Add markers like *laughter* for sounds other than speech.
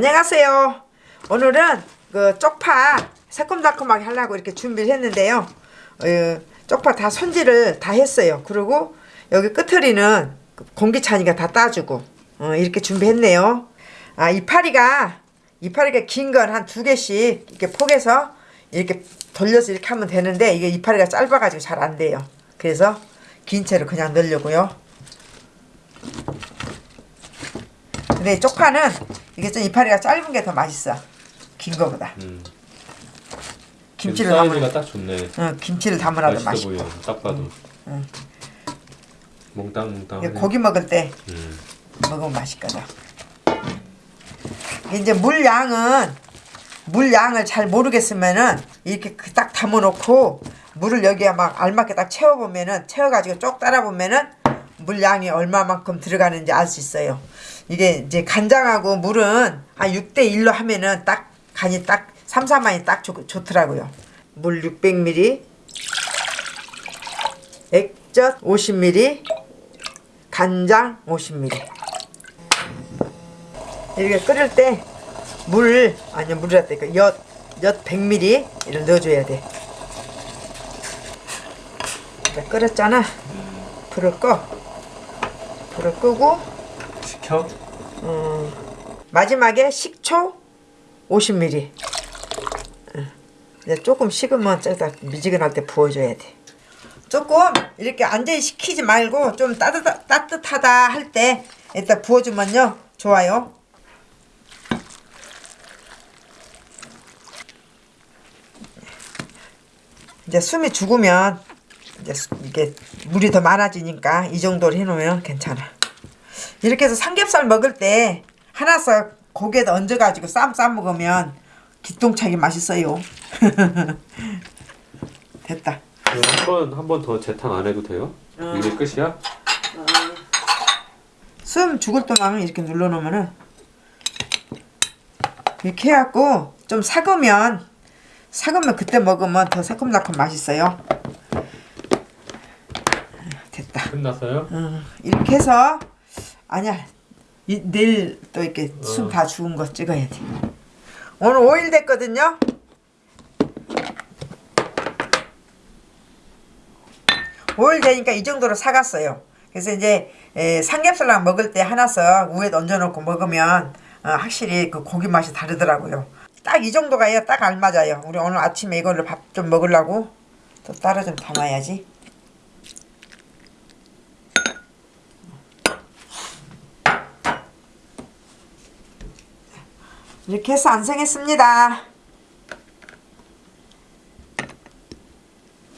안녕하세요. 오늘은 그 쪽파 새콤달콤하게 하려고 이렇게 준비를 했는데요. 어, 쪽파 다 손질을 다 했어요. 그리고 여기 끝트리는 공기찬이가 다 따주고 어, 이렇게 준비했네요. 아 이파리가 이파리가 긴 건 한 두 개씩 이렇게 포개서 이렇게 돌려서 이렇게 하면 되는데 이게 이파리가 짧아가지고 잘 안 돼요. 그래서 긴 채로 그냥 넣으려고요. 근데 쪽파는 이게 좀 이파리가 짧은 게 더 맛있어. 긴 거보다. 음. 김치를 사이즈가 담으 딱 좋네. 어, 김치를 담으라도 맛있어. 보여. 딱 봐도. 응. 몽땅 몽땅. 이게 고기 먹을 때 음. 먹으면 맛있거든. 이제 물 양은 물 양을 잘 모르겠으면은 이렇게 그딱 담아놓고 물을 여기에 막 알맞게 딱 채워보면은 채워가지고 쭉 따라보면은 물 양이 얼마만큼 들어가는지 알 수 있어요. 이게 이제 간장하고 물은 한 6대 1로 하면은 딱 간이 딱 삼삼한이 딱 좋, 좋더라고요. 물 600ml, 액젓 50ml, 간장 50ml. 이렇게 끓일 때 물 아니 물이라 때까 엿, 엿 100ml 이를 넣어줘야 돼. 끓였잖아. 불을 꺼. 불을 끄고 시켜? 마지막에 식초 50ml. 응. 이제 조금 식으면 저기다 미지근할 때 부어줘야 돼. 조금 이렇게 완전히 식히지 말고 좀 따뜻하, 따뜻하다 할때 이따 부어주면요 좋아요. 이제 숨이 죽으면 이제 수- 이게 물이 더 많아지니까 이 정도로 해놓으면 괜찮아. 이렇게 해서 삼겹살 먹을 때 하나씩 고기에다 얹어가지고 쌈 싸 먹으면 기똥차게 맛있어요. *laughs* 됐다. 한번 한 번 더 재탕 안 해도 돼요? 어. 이게 끝이야? 숨 죽을 동안 이렇게 눌러놓으면은 이렇게 해갖고 좀 삭으면 삭으면 그때 먹으면 더 새콤달콤 맛있어요. 됐다. 끝났어요? 어, 이렇게 해서 아니야 이, 내일 또 이렇게 숨 어. 다 죽은 거 찍어야 돼. 오늘 5일 됐거든요. 오일 되니까 이 정도로 사갔어요. 그래서 이제 에, 삼겹살랑 먹을 때 하나씩 우에 얹어놓고 먹으면 어, 확실히 그 고기 맛이 다르더라고요. 딱 이 정도가 딱 알맞아요. 우리 오늘 아침에 이걸로 밥 좀 먹으려고 또 따로 좀 담아야지. 이렇게 해서 완성했습니다.